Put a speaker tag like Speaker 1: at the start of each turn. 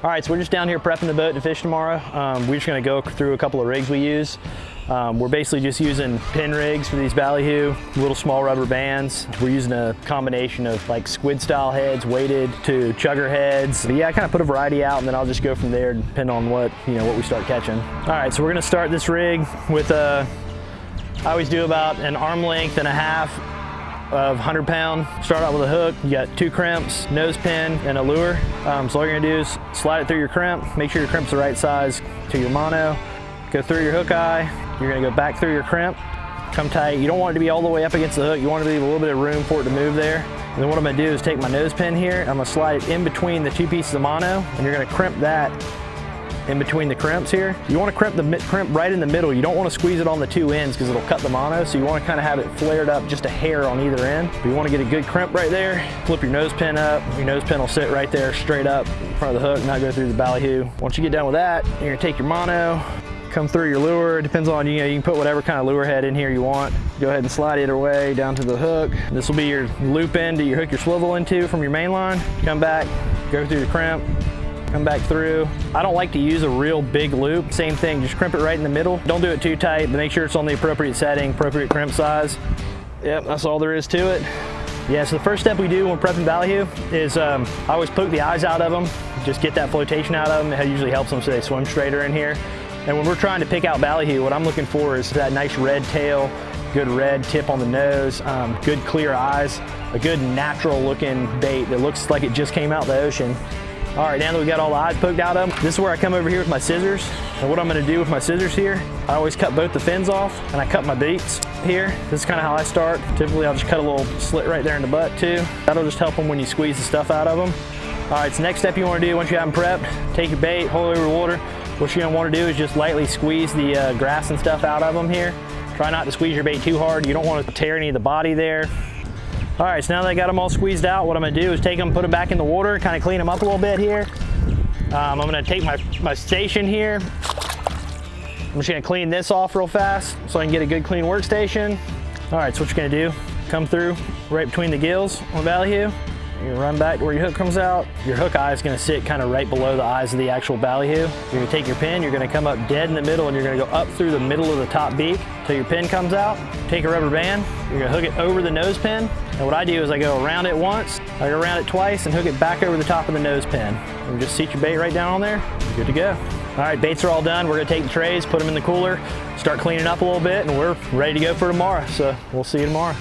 Speaker 1: All right, so we're just down here prepping the boat to fish tomorrow. Um, we're just gonna go through a couple of rigs we use. Um, we're basically just using pin rigs for these ballyhoo, little small rubber bands. We're using a combination of like squid style heads weighted to chugger heads. But yeah, I kind of put a variety out and then I'll just go from there depending on what, you know, what we start catching. All right, so we're gonna start this rig with a, I always do about an arm length and a half of 100 pound. Start out with a hook, you got two crimps, nose pin, and a lure. Um, so all you're gonna do is slide it through your crimp, make sure your crimp's the right size to your mono, go through your hook eye, you're gonna go back through your crimp, come tight. You don't want it to be all the way up against the hook, you want to leave a little bit of room for it to move there. And then what I'm gonna do is take my nose pin here, I'm gonna slide it in between the two pieces of mono, and you're gonna crimp that in between the crimps here. You want to crimp the crimp right in the middle. You don't want to squeeze it on the two ends because it'll cut the mono. So you want to kind of have it flared up just a hair on either end. But you want to get a good crimp right there. Flip your nose pin up. Your nose pin will sit right there straight up in front of the hook, not go through the ballyhoo. Once you get done with that, you're going to take your mono, come through your lure. It depends on, you know, you can put whatever kind of lure head in here you want. Go ahead and slide it away down to the hook. This will be your loop end that you hook your swivel into from your main line. Come back, go through the crimp, come back through. I don't like to use a real big loop. Same thing, just crimp it right in the middle. Don't do it too tight, but make sure it's on the appropriate setting, appropriate crimp size. Yep, that's all there is to it. Yeah, so the first step we do when prepping ballyhoo is um, I always poke the eyes out of them, just get that flotation out of them. It usually helps them so they swim straighter in here. And when we're trying to pick out ballyhoo, what I'm looking for is that nice red tail, good red tip on the nose, um, good clear eyes, a good natural looking bait that looks like it just came out the ocean. All right, now that we got all the eyes poked out of them, this is where I come over here with my scissors. And what I'm gonna do with my scissors here, I always cut both the fins off and I cut my baits here. This is kind of how I start. Typically, I'll just cut a little slit right there in the butt too. That'll just help them when you squeeze the stuff out of them. All right, so next step you wanna do once you have them prepped, take your bait, hold it over water. What you're gonna wanna do is just lightly squeeze the uh, grass and stuff out of them here. Try not to squeeze your bait too hard. You don't wanna tear any of the body there. All right, so now that I got them all squeezed out, what I'm gonna do is take them, put them back in the water, kind of clean them up a little bit here. Um, I'm gonna take my, my station here. I'm just gonna clean this off real fast so I can get a good clean workstation. All right, so what you're gonna do, come through right between the gills on ballyhoo. You're gonna run back to where your hook comes out. Your hook eye is gonna sit kind of right below the eyes of the actual ballyhoo. You're gonna take your pin, you're gonna come up dead in the middle and you're gonna go up through the middle of the top beak till your pin comes out. Take a rubber band, you're gonna hook it over the nose pin. And what I do is I go around it once, I go around it twice and hook it back over the top of the nose pin. And just seat your bait right down on there, you're good to go. All right, baits are all done. We're gonna take the trays, put them in the cooler, start cleaning up a little bit, and we're ready to go for tomorrow. So we'll see you tomorrow.